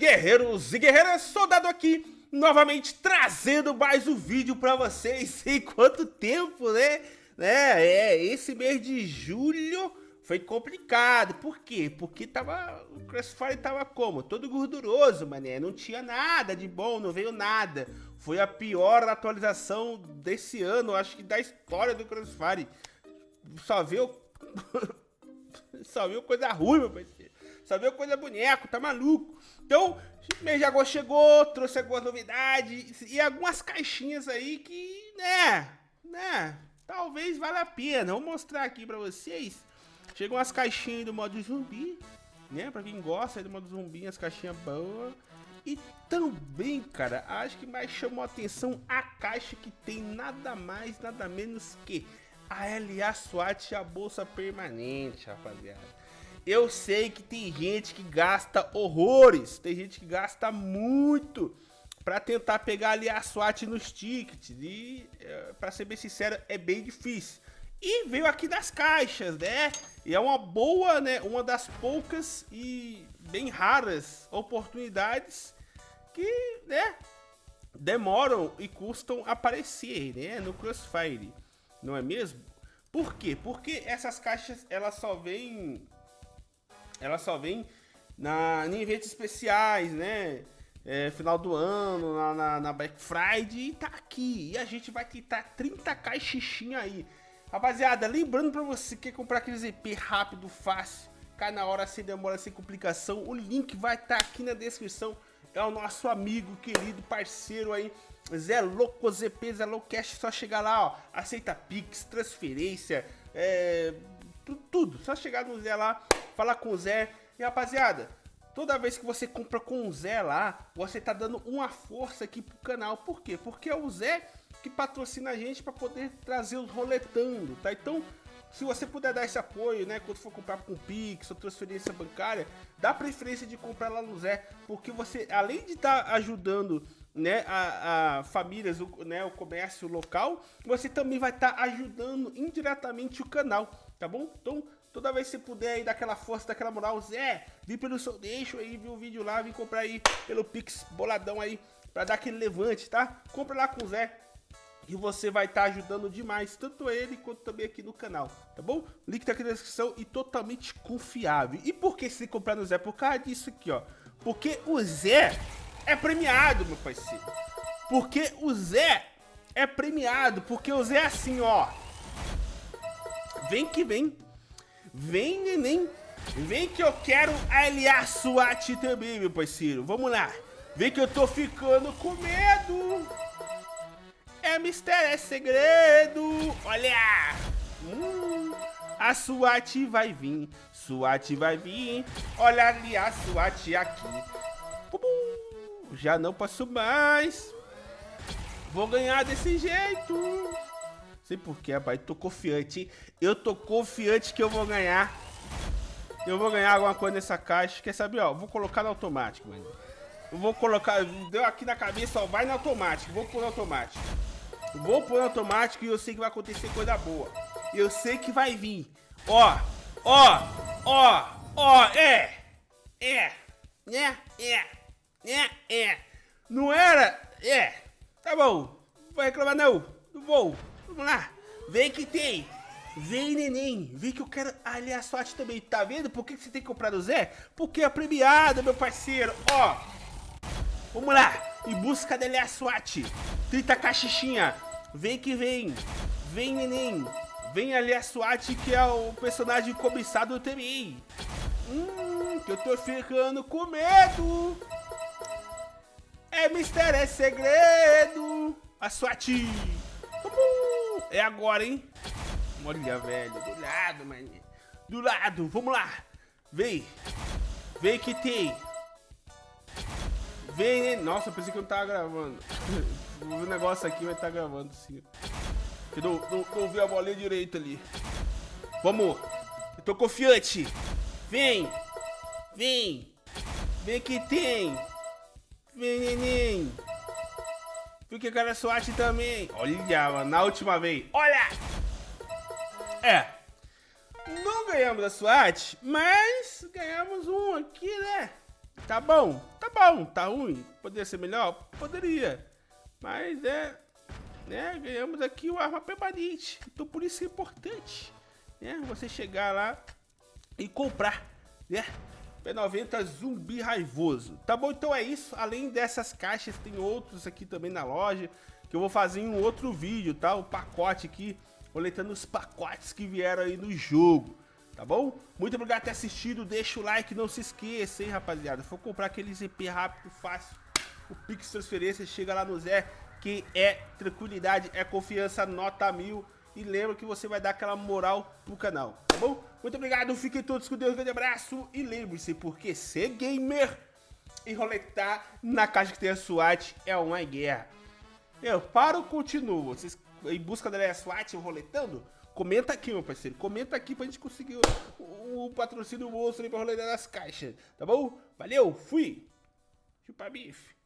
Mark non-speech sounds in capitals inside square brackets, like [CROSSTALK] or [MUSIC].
guerreiros e guerreiras, soldado aqui, novamente trazendo mais um vídeo pra vocês. [LAUGHS] Em quanto tempo, né? É, é, esse mês de julho foi complicado. Por quê? Porque tava, o Crossfire tava como? Todo gorduroso, mané. Não tinha nada de bom, não veio nada. Foi a pior atualização desse ano, acho que da história do Crossfire. Só viu... [LAUGHS] Só viu coisa ruim, meu parceiro. Só viu coisa boneco, tá maluco. Então, mês de agosto chegou, trouxe algumas novidades e algumas caixinhas aí que, né, né, talvez valha a pena. Vou mostrar aqui pra vocês. Chegam umas caixinhas do modo zumbi, né, pra quem gosta do modo zumbi, as caixinhas boas. E também, cara, acho que mais chamou a atenção a caixa que tem nada mais, nada menos que a LA SWAT, a bolsa permanente, rapaziada. Eu sei que tem gente que gasta horrores, tem gente que gasta muito para tentar pegar ali a SWAT nos tickets e, é, para ser bem sincero, é bem difícil. E veio aqui das caixas, né? E é uma boa, né? Uma das poucas e bem raras oportunidades que, né? Demoram e custam aparecer, né? No Crossfire, não é mesmo? Por quê? Porque essas caixas, elas só vêm ela só vem na, em eventos especiais, né? É, final do ano, na, na, na, Black Friday e tá aqui. E a gente vai tentar 30 caixinha aí. Rapaziada, lembrando pra você que quer comprar aqueles EP rápido, fácil, cai na hora, sem demora, sem complicação, o link vai estar tá aqui na descrição. É o nosso amigo, querido, parceiro aí, Zé Louco ZP, Zé Louco Cash, só chegar lá, ó, aceita Pix, transferência, é, tudo, tudo, só chegar no Zé lá, falar com o Zé. E rapaziada, toda vez que você compra com o Zé lá, você tá dando uma força aqui pro canal. Por quê? Porque é o Zé que patrocina a gente para poder trazer os roletando, tá? Então, se você puder dar esse apoio, né, quando for comprar com Pix ou transferência bancária, dá preferência de comprar lá no Zé, porque você, além de estar tá ajudando, né, a, a, famílias, o, né, o comércio local, você também vai estar tá ajudando indiretamente o canal, tá bom? Então, Toda vez que você puder aí dar aquela força, daquela moral, Zé, vim pelo seu deixo aí, viu o vídeo lá, vim comprar aí pelo Pix boladão aí, pra dar aquele levante, tá? Compra lá com o Zé, e você vai estar tá ajudando demais, tanto ele quanto também aqui no canal, tá bom? Link tá aqui na descrição e totalmente confiável. E por que você comprar no Zé? Por causa disso aqui, ó. Porque o Zé é premiado, meu parceiro. Porque o Zé é premiado, porque o Zé é assim, ó. Vem que vem. Vem, neném. Vem que eu quero aliar SWAT também, meu parceiro. Vamos lá. Vem que eu tô ficando com medo. É mistério, é segredo. Olha. Hum, a SWAT vai vir. SWAT vai vir. Olha ali a SWAT aqui. Já não posso mais. Vou ganhar desse jeito. Sei porquê, rapaz. Tô confiante, Eu tô confiante que eu vou ganhar. Eu vou ganhar alguma coisa nessa caixa. Quer saber, ó? Vou colocar no automático, mano. Eu vou colocar... Deu aqui na cabeça, ó. Vai no automático. Vou pôr no automático. Vou pôr no automático e eu sei que vai acontecer coisa boa. Eu sei que vai vir. Ó. Ó. Ó. Ó. É. É. É. É. É. É. Não era? É. Tá bom. Não vou reclamar não. Não vou. Vamos lá. Vem que tem. Vem, neném. Vem que eu quero aliar sorte também. Tá vendo por que você tem que comprar do Zé? Porque é premiado, meu parceiro. Ó. Vamos lá. Em busca da aliar SWAT. 30 caixinha. Vem que vem. Vem, neném. Vem ali a SWAT, que é o personagem cobiçado também. Hum, que eu tô ficando com medo. É mistério, é segredo. A SWAT. É agora, hein? Olha, velho. Do lado, mano. Do lado. Vamos lá. Vem. Vem que tem. Vem, né? Nossa, pensei que eu não tava gravando. [LAUGHS] o negócio aqui vai estar tá gravando sim. Eu não, não, não vi a bolinha direito ali. Vamos. Eu tô confiante. Vem. Vem. Vem que tem. Vem, neném. Porque o cara SWAT também. Olha, mano, na última vez. Olha! É. Não ganhamos a SWAT, mas ganhamos um aqui, né? Tá bom, tá bom, tá ruim. Poderia ser melhor? Poderia. Mas é, né, ganhamos aqui o arma permanente. Então por isso é importante, né, você chegar lá e comprar, né? P90 zumbi raivoso. Tá bom? Então é isso. Além dessas caixas, tem outros aqui também na loja. Que eu vou fazer em um outro vídeo, tá? O pacote aqui. Coletando os pacotes que vieram aí no jogo. Tá bom? Muito obrigado por ter assistido. Deixa o like, não se esqueça, hein, rapaziada. For comprar aquele ZP rápido, fácil. O Pix Transferência chega lá no Zé. Que é tranquilidade, é confiança, nota mil. E lembra que você vai dar aquela moral pro canal, tá bom? Muito obrigado, fiquem todos com Deus, um grande abraço. E lembre-se, porque ser gamer e roletar na caixa que tem a SWAT é uma guerra. Eu paro continuo? Vocês em busca da SWAT roletando? Comenta aqui, meu parceiro. Comenta aqui pra gente conseguir o, o patrocínio monstro aí pra roletar nas caixas. Tá bom? Valeu, fui. Chupa bife.